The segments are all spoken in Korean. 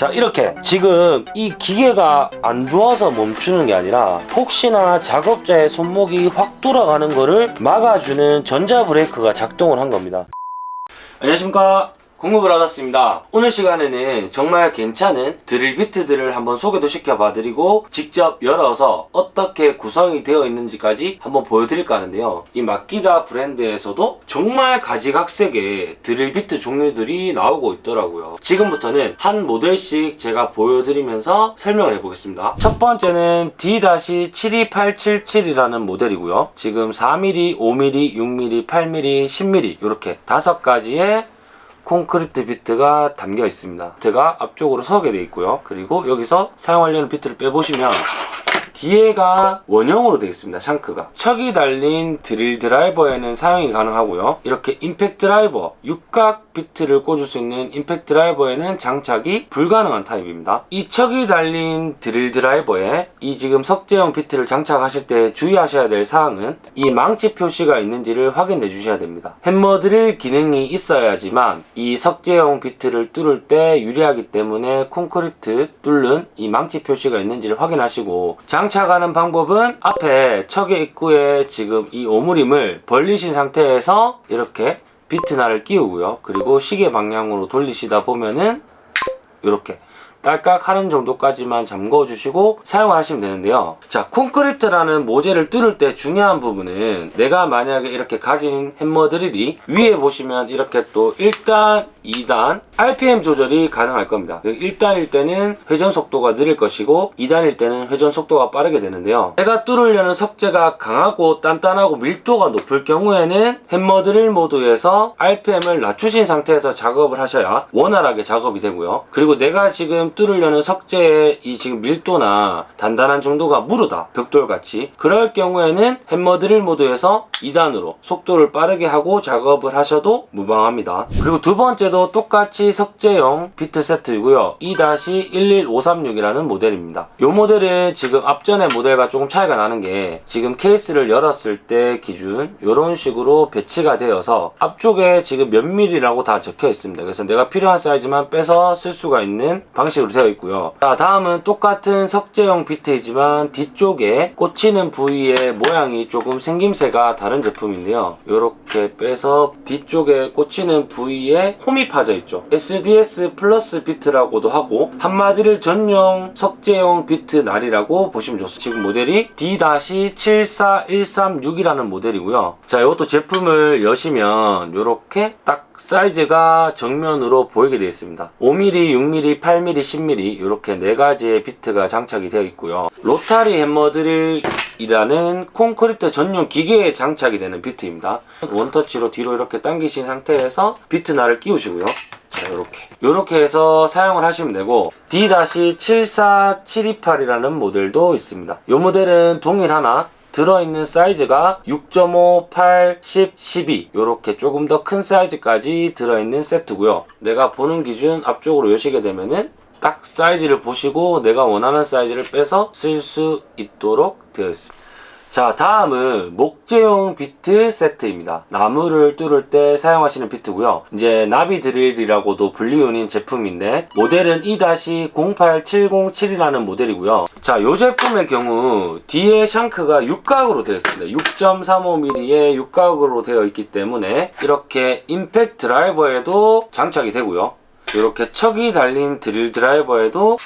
자 이렇게 지금 이 기계가 안 좋아서 멈추는 게 아니라 혹시나 작업자의 손목이 확 돌아가는 거를 막아주는 전자 브레이크가 작동을 한 겁니다. 안녕하십니까 공급을 받았습니다. 오늘 시간에는 정말 괜찮은 드릴 비트들을 한번 소개도 시켜봐 드리고 직접 열어서 어떻게 구성이 되어 있는지까지 한번 보여드릴까 하는데요. 이 마키다 브랜드에서도 정말 가지각색의 드릴 비트 종류들이 나오고 있더라고요. 지금부터는 한 모델씩 제가 보여드리면서 설명을 해보겠습니다. 첫 번째는 D-72877이라는 모델이고요. 지금 4mm, 5mm, 6mm, 8mm, 10mm 이렇게 다섯 가지의 콘크리트 비트가 담겨 있습니다. 비트가 앞쪽으로 서게 되어 있고요. 그리고 여기서 사용하려는 비트를 빼보시면 뒤에가 원형으로 되어 있습니다. shank가. 척이 달린 드릴 드라이버에는 사용이 가능하고요. 이렇게 임팩트 드라이버, 육각 비트를 꽂을 수 있는 임팩트 드라이버에는 장착이 불가능한 타입입니다. 이 척이 달린 드릴 드라이버에 이 지금 석재형 비트를 장착하실 때 주의하셔야 될 사항은 이 망치 표시가 있는지를 확인해 주셔야 됩니다. 햄머 드릴 기능이 있어야지만 이 석재형 비트를 뚫을 때 유리하기 때문에 콘크리트 뚫는 이 망치 표시가 있는지를 확인하시고 장착하는 방법은 앞에 척의 입구에 지금 이 오므림을 벌리신 상태에서 이렇게 비트날을 끼우고요. 그리고 시계 방향으로 돌리시다 보면은 이렇게 딸깍 하는 정도까지만 잠궈 주시고 사용을 하시면 되는데요 자 콘크리트라는 모재를 뚫을 때 중요한 부분은 내가 만약에 이렇게 가진 햄머 드릴이 위에 보시면 이렇게 또 1단 2단 RPM 조절이 가능할 겁니다. 1단일 때는 회전 속도가 느릴 것이고 2단일 때는 회전 속도가 빠르게 되는데요. 내가 뚫으려는 석재가 강하고 단단하고 밀도가 높을 경우에는 햄머 드릴 모드에서 RPM을 낮추신 상태에서 작업을 하셔야 원활하게 작업이 되고요. 그리고 내가 지금 뚫으려는 석재의 이 지금 밀도나 단단한 정도가 무르다 벽돌같이 그럴 경우에는 햄머 드릴 모드에서 2단으로 속도를 빠르게 하고 작업을 하셔도 무방합니다. 그리고 두 번째 도 똑같이 석재형 비트 세트이고요. 2-11536이라는 모델입니다. 이 모델은 지금 앞전의 모델과 조금 차이가 나는 게 지금 케이스를 열었을 때 기준 이런 식으로 배치가 되어서 앞쪽에 지금 몇 밀리라고 다 적혀 있습니다. 그래서 내가 필요한 사이즈만 빼서 쓸 수가 있는 방식으로 되어 있고요. 자 다음은 똑같은 석재형 비트이지만 뒤쪽에 꽂히는 부위의 모양이 조금 생김새가 다른 제품인데요. 이렇게 빼서 뒤쪽에 꽂히는 부위에 홈이 파져 있죠. SDS 플러스 비트라고도 하고 함마드릴 전용 석재형 비트 날이라고 보시면 좋습니다. 지금 모델이 D-74136이라는 모델이고요. 자 이것도 제품을 여시면 이렇게 딱 사이즈가 정면으로 보이게 되어 있습니다. 5mm, 6mm, 8mm, 10mm 이렇게 네 가지의 비트가 장착이 되어 있고요. 로타리 햄머 드릴이라는 콘크리트 전용 기계에 장착이 되는 비트입니다. 원터치로 뒤로 이렇게 당기신 상태에서 비트 날을 끼우시고요. 자 이렇게. 이렇게 해서 사용을 하시면 되고 D-74728이라는 모델도 있습니다. 이 모델은 동일 하나 들어있는 사이즈가 6.5, 8, 10, 12 이렇게 조금 더 큰 사이즈까지 들어있는 세트고요. 내가 보는 기준 앞쪽으로 여시게 되면은 딱 사이즈를 보시고 내가 원하는 사이즈를 빼서 쓸 수 있도록 되어 있습니다 자 다음은 목재용 비트 세트입니다. 나무를 뚫을 때 사용하시는 비트고요. 이제 나비 드릴이라고도 불리우는 제품인데 모델은 2-08707이라는 모델이고요. 자이 제품의 경우 뒤에 샹크가 육각으로 되어 있습니다. 6.35mm의 육각으로 되어 있기 때문에 이렇게 임팩트 드라이버에도 장착이 되고요. 이렇게 척이 달린 드릴 드라이버에도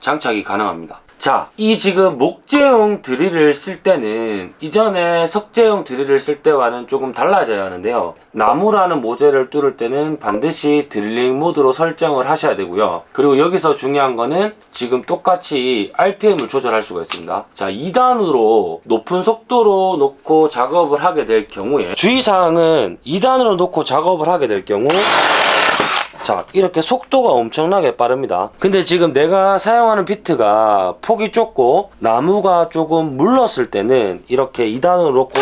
장착이 가능합니다 자, 이 지금 목재용 드릴을 쓸 때는 이전에 석재용 드릴을 쓸 때와는 조금 달라져야 하는데요. 나무라는 모재를 뚫을 때는 반드시 드릴링 모드로 설정을 하셔야 되고요. 그리고 여기서 중요한 거는 지금 똑같이 RPM을 조절할 수가 있습니다. 자, 2단으로 높은 속도로 놓고 작업을 하게 될 경우에 주의사항은 2단으로 놓고 작업을 하게 될 경우 자 이렇게 속도가 엄청나게 빠릅니다. 근데 지금 내가 사용하는 비트가 폭이 좁고 나무가 조금 물렀을 때는 이렇게 2단으로 놓고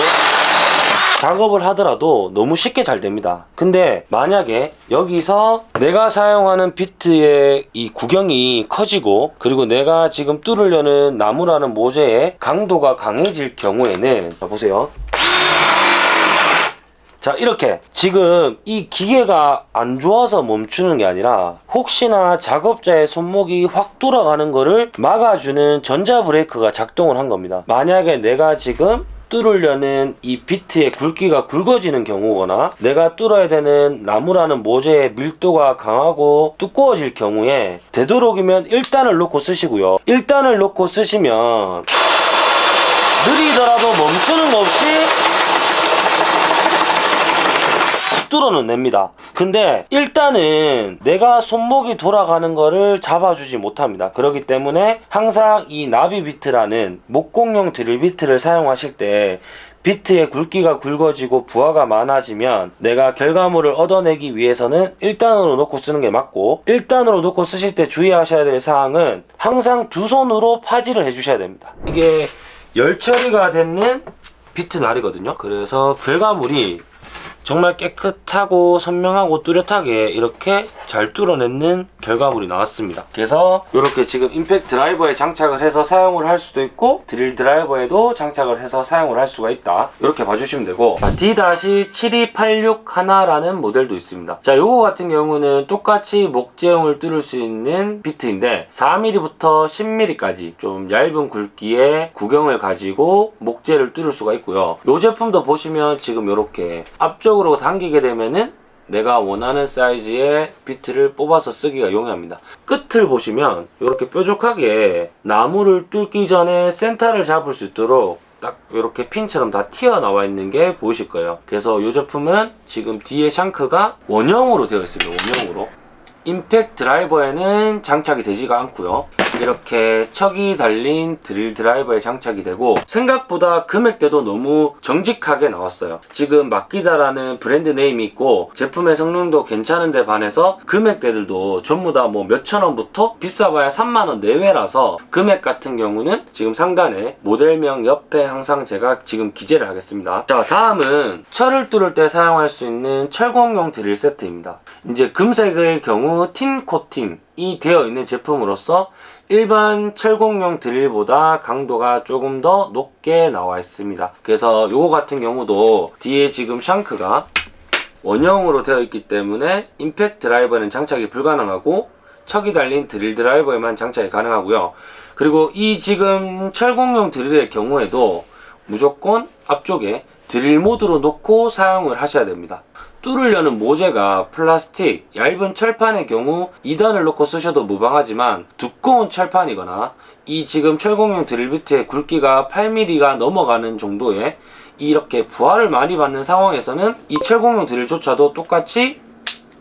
작업을 하더라도 너무 쉽게 잘 됩니다. 근데 만약에 여기서 내가 사용하는 비트의 이 구경이 커지고 그리고 내가 지금 뚫으려는 나무라는 모재의 강도가 강해질 경우에는 자 보세요 자 이렇게 지금 이 기계가 안 좋아서 멈추는 게 아니라 혹시나 작업자의 손목이 확 돌아가는 거를 막아주는 전자 브레이크가 작동을 한 겁니다. 만약에 내가 지금 뚫으려는 이 비트의 굵기가 굵어지는 경우거나 내가 뚫어야 되는 나무라는 모재의 밀도가 강하고 두꺼워질 경우에 되도록이면 1단을 놓고 쓰시고요. 1단을 놓고 쓰시면 느리더라도 멈추는 거 없이 뚫어는 냅니다. 근데 일단은 내가 손목이 돌아가는 거를 잡아주지 못합니다. 그렇기 때문에 항상 이 나비 비트라는 목공용 드릴 비트를 사용하실 때 비트의 굵기가 굵어지고 부하가 많아지면 내가 결과물을 얻어내기 위해서는 1단으로 놓고 쓰는 게 맞고 1단으로 놓고 쓰실 때 주의하셔야 될 사항은 항상 두 손으로 파지를 해주셔야 됩니다. 이게 열 처리가 됐는 비트 날이거든요. 그래서 결과물이 정말 깨끗하고 선명하고 뚜렷하게 이렇게 잘 뚫어내는 결과물이 나왔습니다. 그래서 이렇게 지금 임팩트 드라이버에 장착을 해서 사용을 할 수도 있고 드릴 드라이버에도 장착을 해서 사용을 할 수가 있다. 이렇게 봐주시면 되고. D-7286 하나라는 모델도 있습니다. 자 요거 같은 경우는 똑같이 목재용을 뚫을 수 있는 비트인데 4mm부터 10mm까지 좀 얇은 굵기의 구경을 가지고 목재를 뚫을 수가 있고요. 요 제품도 보시면 지금 이렇게 앞쪽 으로 당기게 되면은 내가 원하는 사이즈의 비트를 뽑아서 쓰기가 용이합니다. 끝을 보시면 이렇게 뾰족하게 나무를 뚫기 전에 센터를 잡을 수 있도록 딱 이렇게 핀처럼 다 튀어나와 있는 게 보이실 거예요. 그래서 이 제품은 지금 뒤에 shank가 원형으로 되어 있습니다. 원형으로. 임팩트 드라이버에는 장착이 되지가 않고요 이렇게 척이 달린 드릴 드라이버에 장착이 되고 생각보다 금액대도 너무 정직하게 나왔어요. 지금 마키타라는 브랜드 네임이 있고 제품의 성능도 괜찮은데 반해서 금액대들도 전부 다 뭐 몇천 원부터 비싸봐야 3만원 내외라서 금액 같은 경우는 지금 상단에 모델명 옆에 항상 제가 지금 기재를 하겠습니다. 자 다음은 철을 뚫을 때 사용할 수 있는 철공용 드릴 세트입니다. 이제 금색의 경우 틴 코팅 이 되어 있는 제품으로서 일반 철공용 드릴보다 강도가 조금 더 높게 나와 있습니다. 그래서 요거 같은 경우도 뒤에 지금 샹크가 원형으로 되어 있기 때문에 임팩트 드라이버는 장착이 불가능하고 척이 달린 드릴 드라이버에만 장착이 가능하고요. 그리고 이 지금 철공용 드릴의 경우에도 무조건 앞쪽에 드릴 모드로 놓고 사용을 하셔야 됩니다 뚫으려는 모재가 플라스틱, 얇은 철판의 경우 2단을 놓고 쓰셔도 무방하지만 두꺼운 철판이거나 이 지금 철공용 드릴비트의 굵기가 8mm가 넘어가는 정도의 이렇게 부하를 많이 받는 상황에서는 이 철공용 드릴조차도 똑같이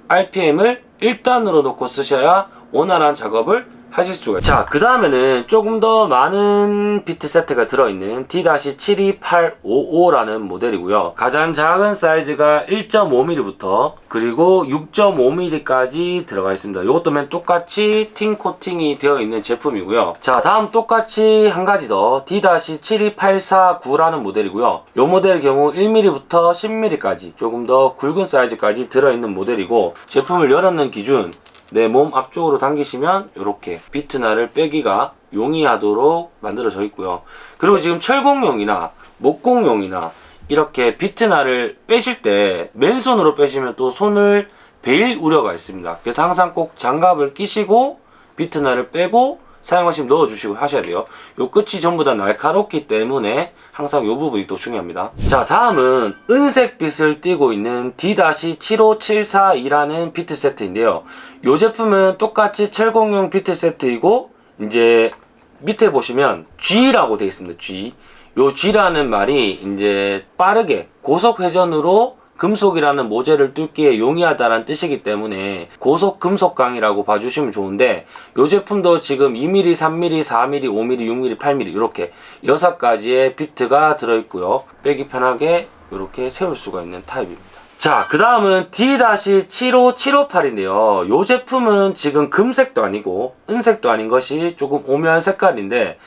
RPM을 1단으로 놓고 쓰셔야 원활한 작업을 하실 수가 있어요 자그 다음에는 조금 더 많은 비트 세트가 들어있는 D-72855라는 모델이고요. 가장 작은 사이즈가 1.5mm부터 그리고 6.5mm까지 들어가 있습니다. 이것도 맨 똑같이 틴 코팅이 되어 있는 제품이고요. 자 다음 똑같이 한 가지 더 D-72849라는 모델이고요. 이 모델의 경우 1mm부터 10mm까지 조금 더 굵은 사이즈까지 들어있는 모델이고 제품을 열었는 기준 내 몸 앞쪽으로 당기시면 이렇게 비트날을 빼기가 용이하도록 만들어져 있고요. 그리고 지금 철공용이나 목공용이나 이렇게 비트날을 빼실 때 맨손으로 빼시면 또 손을 베일 우려가 있습니다. 그래서 항상 꼭 장갑을 끼시고 비트날을 빼고 사용하시면 넣어주시고 하셔야 돼요. 요 끝이 전부 다 날카롭기 때문에 항상 요 부분이 또 중요합니다. 자 다음은 은색 빛을 띠고 있는 D-75742라는 비트 세트인데요. 요 제품은 똑같이 철공용 비트 세트이고 이제 밑에 보시면 G라고 되어 있습니다. G. 요 G라는 말이 이제 빠르게 고속 회전으로 금속이라는 모재를 뚫기에 용이하다는 뜻이기 때문에 고속 금속강이라고 봐주시면 좋은데 이 제품도 지금 2mm, 3mm, 4mm, 5mm, 6mm, 8mm 이렇게 6가지의 비트가 들어있고요 빼기 편하게 이렇게 세울 수가 있는 타입입니다 자, 그 다음은 D-75758인데요. 이 제품은 지금 금색도 아니고 은색도 아닌 것이 조금 오묘한 색깔인데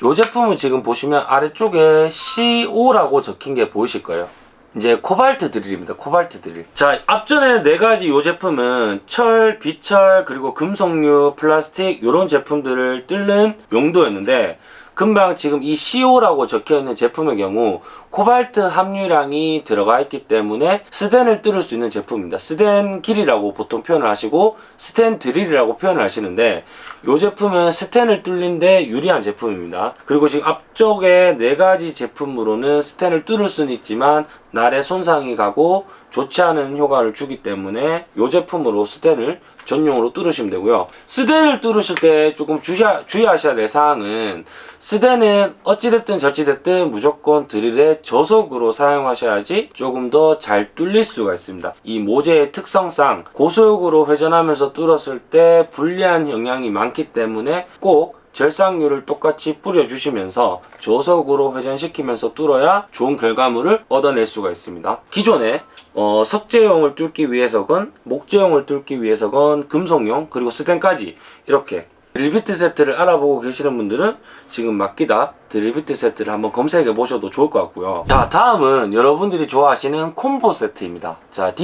이 제품은 지금 보시면 아래쪽에 CO라고 적힌 게 보이실 거예요. 이제 코발트 드릴입니다. 코발트 드릴. 자, 앞전에 네 가지 이 제품은 철, 비철, 그리고 금속류, 플라스틱 이런 제품들을 뚫는 용도였는데 금방 지금 이 CO라고 적혀 있는 제품의 경우 코발트 함유량이 들어가 있기 때문에 스텐을 뚫을 수 있는 제품입니다. 스텐 기리라고 보통 표현을 하시고 스텐 드릴이라고 표현을 하시는데 이 제품은 스텐을 뚫는데 유리한 제품입니다. 그리고 지금 앞쪽에 네 가지 제품으로는 스텐을 뚫을 수는 있지만 날에 손상이 가고 좋지 않은 효과를 주기 때문에 이 제품으로 스텐을 전용으로 뚫으시면 되고요. 스텐을 뚫으실 때 조금 주시하, 주의하셔야 될 사항은 스텐은 어찌됐든 저찌됐든 무조건 드릴의 저속으로 사용하셔야지 조금 더 잘 뚫릴 수가 있습니다. 이 모재의 특성상 고속으로 회전하면서 뚫었을 때 불리한 영향이 많기 때문에 꼭 절삭률을 똑같이 뿌려주시면서 저속으로 회전시키면서 뚫어야 좋은 결과물을 얻어낼 수가 있습니다. 기존에 어, 석재용을 뚫기 위해서건 목재용을 뚫기 위해서건 금속용 그리고 스텐까지 이렇게 드릴비트 세트를 알아보고 계시는 분들은 지금 마키타 드릴비트 세트를 한번 검색해 보셔도 좋을 것 같고요. 자 다음은 여러분들이 좋아하시는 콤보 세트입니다. 자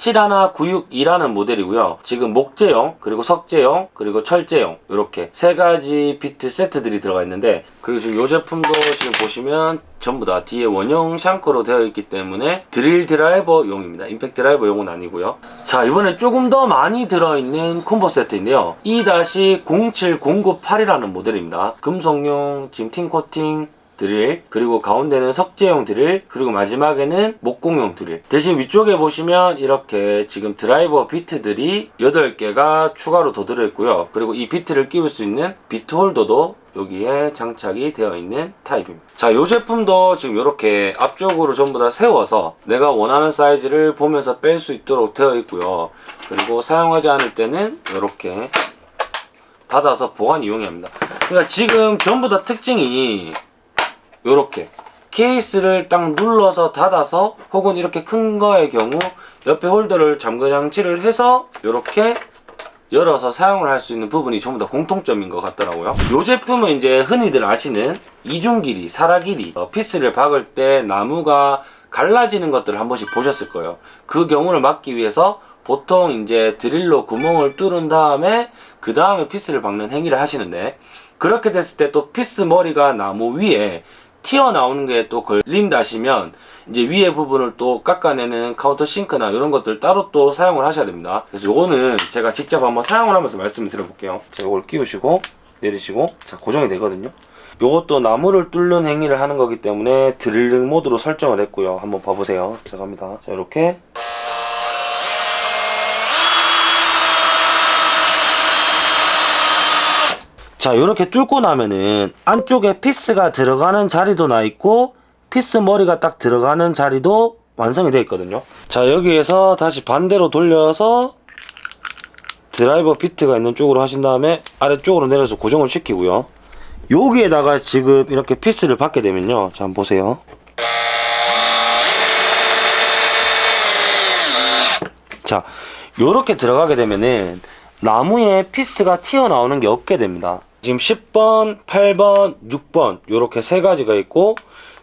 D- 71962라는 모델이고요. 지금 목재용, 그리고 석재용, 그리고 철재용 이렇게 세 가지 비트 세트들이 들어가 있는데 그리고 지금 이 제품도 지금 보시면 전부 다 뒤에 원형 shank로 되어 있기 때문에 드릴 드라이버용입니다. 임팩트 드라이버용은 아니고요. 자 이번에 조금 더 많이 들어있는 콤보 세트인데요. E-07098이라는 모델입니다. 금속용, 지금 TiN 코팅, 드릴 그리고 가운데는 석재용 드릴 그리고 마지막에는 목공용 드릴. 대신 위쪽에 보시면 이렇게 지금 드라이버 비트들이 8개가 추가로 더 들어있고요. 그리고 이 비트를 끼울 수 있는 비트 홀더도 여기에 장착이 되어 있는 타입입니다. 자이 제품도 지금 이렇게 앞쪽으로 전부 다 세워서 내가 원하는 사이즈를 보면서 뺄 수 있도록 되어 있고요. 그리고 사용하지 않을 때는 이렇게 닫아서 보관 이용합니다. 그러니까 지금 전부 다 특징이 요렇게. 케이스를 딱 눌러서 닫아서 혹은 이렇게 큰 거의 경우 옆에 홀더를 잠그 장치를 해서 요렇게 열어서 사용을 할 수 있는 부분이 전부 다 공통점인 것 같더라고요. 이 제품은 이제 흔히들 아시는 이중 길이, 사라 길이 어, 피스를 박을 때 나무가 갈라지는 것들을 한 번씩 보셨을 거예요. 그 경우를 막기 위해서 보통 이제 드릴로 구멍을 뚫은 다음에 그 다음에 피스를 박는 행위를 하시는데 그렇게 됐을 때 또 피스 머리가 나무 위에 튀어나오는 게 또 걸린다시면 이제 위에 부분을 또 깎아내는 countersink나 이런 것들 따로 또 사용을 하셔야 됩니다. 그래서 요거는 제가 직접 한번 사용을 하면서 말씀을 드려볼게요. 자 이걸 끼우시고 내리시고 자 고정이 되거든요. 요것도 나무를 뚫는 행위를 하는 거기 때문에 드릴링 모드로 설정을 했고요. 한번 봐보세요. 자 갑니다. 자 이렇게 자 이렇게 뚫고 나면은 안쪽에 피스가 들어가는 자리도 나 있고 피스 머리가 딱 들어가는 자리도 완성이 되어 있거든요. 자 여기에서 다시 반대로 돌려서 드라이버 비트가 있는 쪽으로 하신 다음에 아래쪽으로 내려서 고정을 시키고요. 여기에다가 지금 이렇게 피스를 받게 되면요. 자 한번 보세요. 자 요렇게 들어가게 되면은 나무에 피스가 튀어나오는 게 없게 됩니다 지금 10번, 8번, 6번 이렇게 세 가지가 있고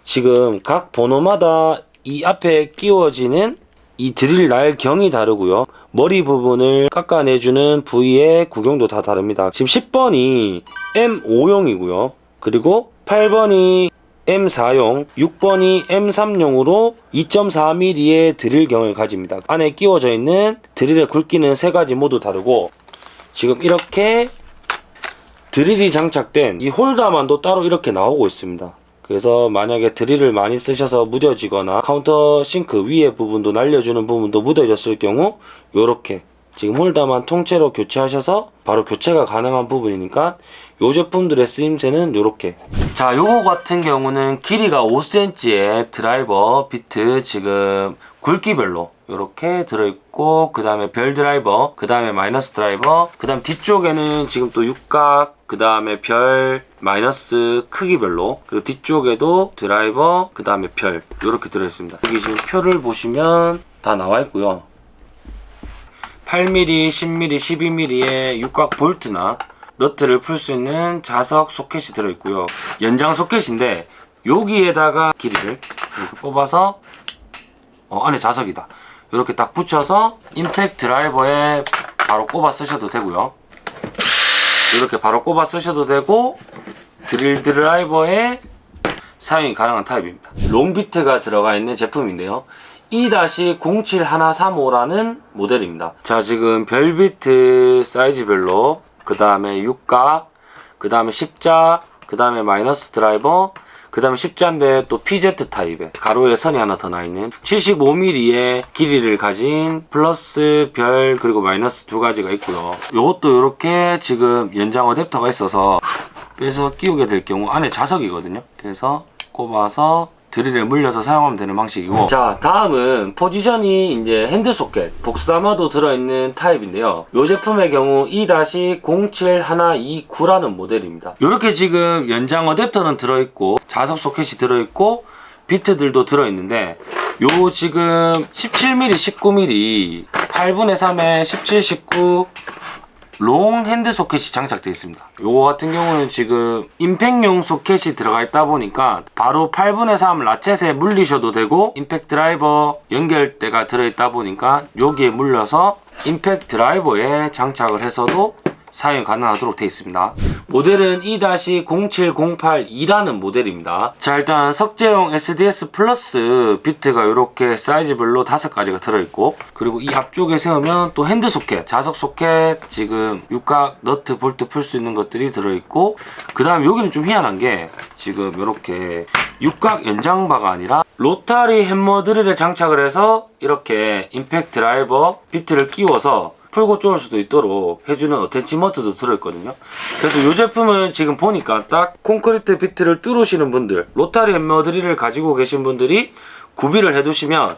지금 각 번호마다 이 앞에 끼워지는 이 드릴 날 경이 다르고요. 머리 부분을 깎아내주는 부위의 구경도 다 다릅니다. 지금 10번이 M5용이고요. 그리고 8번이 M4용, 6번이 M3용으로 2.4mm의 드릴 경을 가집니다. 안에 끼워져 있는 드릴의 굵기는 세 가지 모두 다르고 지금 이렇게 드릴이 장착된 이 홀더만도 따로 이렇게 나오고 있습니다. 그래서 만약에 드릴을 많이 쓰셔서 무뎌지거나 countersink 위에 부분도 날려주는 부분도 무뎌졌을 경우 이렇게 지금 홀더만 통째로 교체하셔서 바로 교체가 가능한 부분이니까 이 제품들의 쓰임새는 이렇게 자 요거 같은 경우는 길이가 5cm의 드라이버 비트 지금 굵기별로 이렇게 들어있고 그 다음에 별 드라이버 그 다음에 마이너스 드라이버 그 다음 뒤쪽에는 지금 또 육각 그 다음에 별 마이너스 크기별로 그리고 뒤쪽에도 드라이버 그 다음에 별 이렇게 들어있습니다. 여기 지금 표를 보시면 다 나와 있고요. 8mm, 10mm, 12mm의 육각 볼트나 너트를 풀 수 있는 자석 소켓이 들어있고요. 연장 소켓인데 여기에다가 길이를 이렇게 뽑아서 어, 안에 자석에다 이렇게 딱 붙여서 임팩트 드라이버에 바로 꼽아 쓰셔도 되고요 이렇게 바로 꼽아 쓰셔도 되고 드릴 드라이버에 사용이 가능한 타입입니다. long 비트가 들어가 있는 제품인데요. E-07135라는 모델입니다. 자, 지금 별비트 사이즈별로 그 다음에 육각, 그 다음에 십자, 그 다음에 마이너스 드라이버, 그 다음에 십자인데 또 PZ 타입에 가로에 선이 하나 더 나 있는 75mm의 길이를 가진 플러스 별 그리고 마이너스 두 가지가 있고요. 이것도 이렇게 지금 연장 어댑터가 있어서 빼서 끼우게 될 경우 안에 자석이거든요. 그래서 꼽아서 드릴에 물려서 사용하면 되는 방식이고. 자 다음은 포지션이 이제 핸드 소켓 복스 다마도 들어있는 타입인데요. 이 제품의 경우 E-07129라는 모델입니다. 이렇게 지금 연장 어댑터는 들어있고 자석 소켓이 들어있고 비트들도 들어있는데 요 지금 17mm 19mm 8분의 3에 17 19 롱 핸드 소켓이 장착되어 있습니다. 요거 같은 경우는 지금 임팩용 소켓이 들어가 있다 보니까 바로 8분의 3 라쳇에 물리셔도 되고 임팩 드라이버 연결대가 들어있다 보니까 여기에 물려서 임팩 드라이버에 장착을 해서도 사용이 가능하도록 되어 있습니다. 모델은 E-07082라는 모델입니다. 자 일단 석재용 SDS 플러스 비트가 이렇게 사이즈별로 다섯 가지가 들어있고 그리고 이 앞쪽에 세우면 또 핸드 소켓, 자석 소켓 지금 육각, 너트, 볼트 풀 수 있는 것들이 들어있고 그 다음 여기는 좀 희한한 게 지금 이렇게 육각 연장바가 아니라 로타리 햄머 드릴에 장착을 해서 이렇게 임팩트 드라이버 비트를 끼워서 풀고 쪼을 수도 있도록 해주는 어태치먼트도 들어있거든요. 그래서 이 제품은 지금 보니까 딱 콘크리트 비트를 뚫으시는 분들 로타리 햄머 드릴을 가지고 계신 분들이 구비를 해두시면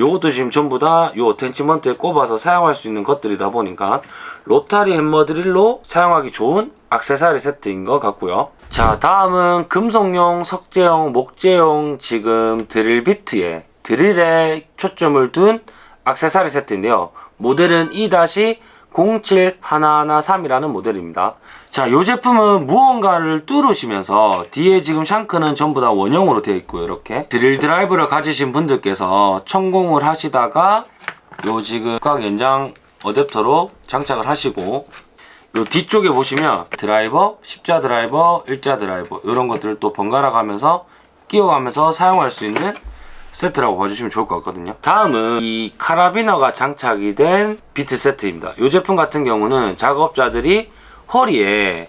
요것도 지금 전부 다 요 어태치먼트에 꼽아서 사용할 수 있는 것들이다 보니까 로타리 햄머 드릴로 사용하기 좋은 악세사리 세트인 것 같고요. 자 다음은 금속용, 석재용, 목재용 지금 드릴 비트에 드릴에 초점을 둔 악세사리 세트인데요 모델은 E-07113이라는 모델입니다. 자, 이 제품은 무언가를 뚫으시면서 뒤에 지금 샹크는 전부 다 원형으로 되어 있고요. 이렇게 드릴 드라이브를 가지신 분들께서 천공을 하시다가 요 지금 각 연장 어댑터로 장착을 하시고 요 뒤쪽에 보시면 드라이버, 십자 드라이버, 일자 드라이버 이런 것들을 또 번갈아 가면서 끼워가면서 사용할 수 있는 세트라고 봐주시면 좋을 것 같거든요. 다음은 이 카라비너가 장착이 된 비트 세트입니다. 이 제품 같은 경우는 작업자들이 허리에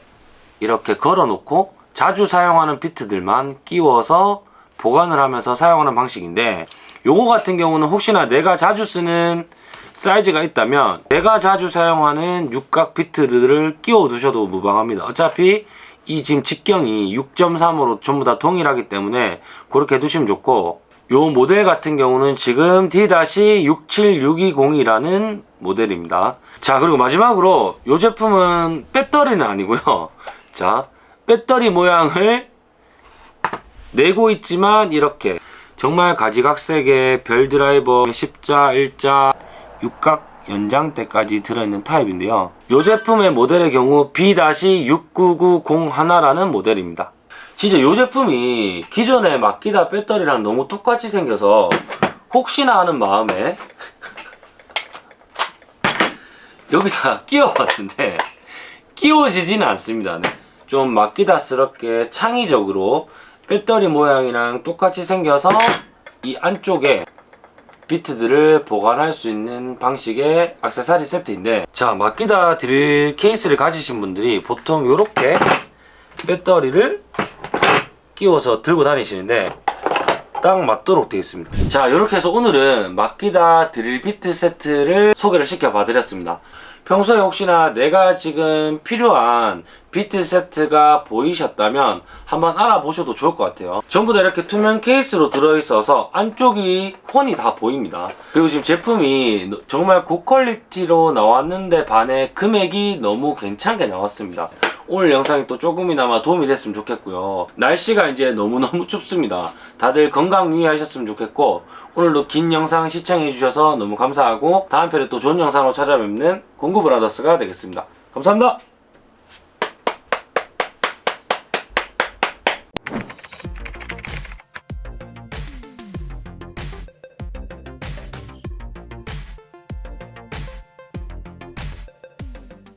이렇게 걸어 놓고 자주 사용하는 비트들만 끼워서 보관을 하면서 사용하는 방식인데 요거 같은 경우는 혹시나 내가 자주 쓰는 사이즈가 있다면 내가 자주 사용하는 육각 비트들을 끼워 두셔도 무방합니다. 어차피 이 지금 직경이 6.3으로 전부 다 동일하기 때문에 그렇게 두시면 좋고 요 모델 같은 경우는 지금 D-67620이라는 모델입니다. 자 그리고 마지막으로 요 제품은 배터리는 아니고요. 자 배터리 모양을 내고 있지만 이렇게 정말 가지각색의 별 드라이버 십자, 일자, 육각 연장대까지 들어있는 타입인데요. 이 제품의 모델의 경우 B-69901라는 모델입니다. 진짜 이 제품이 기존의 마키다 배터리랑 너무 똑같이 생겨서 혹시나 하는 마음에 여기다 끼워봤는데 끼워지지는 않습니다 네. 좀 마키다스럽게 창의적으로 배터리 모양이랑 똑같이 생겨서 이 안쪽에 비트들을 보관할 수 있는 방식의 악세사리 세트인데 자 마키다 드릴 케이스를 가지신 분들이 보통 이렇게 배터리를 끼워서 들고 다니시는데 딱 맞도록 되어 있습니다. 자 이렇게 해서 오늘은 마키다 드릴 비트 세트를 소개를 시켜 봐 드렸습니다. 평소에 혹시나 내가 지금 필요한 비트 세트가 보이셨다면 한번 알아보셔도 좋을 것 같아요. 전부 다 이렇게 투명 케이스로 들어있어서 안쪽이 폰이 다 보입니다. 그리고 지금 제품이 정말 고퀄리티로 나왔는데 반해 금액이 너무 괜찮게 나왔습니다 오늘 영상이 또 조금이나마 도움이 됐으면 좋겠고요. 날씨가 이제 너무너무 춥습니다. 다들 건강 유의하셨으면 좋겠고 오늘도 긴 영상 시청해 주셔서 너무 감사하고 다음 편에 또 좋은 영상으로 찾아뵙는 공구브라더스가 되겠습니다. 감사합니다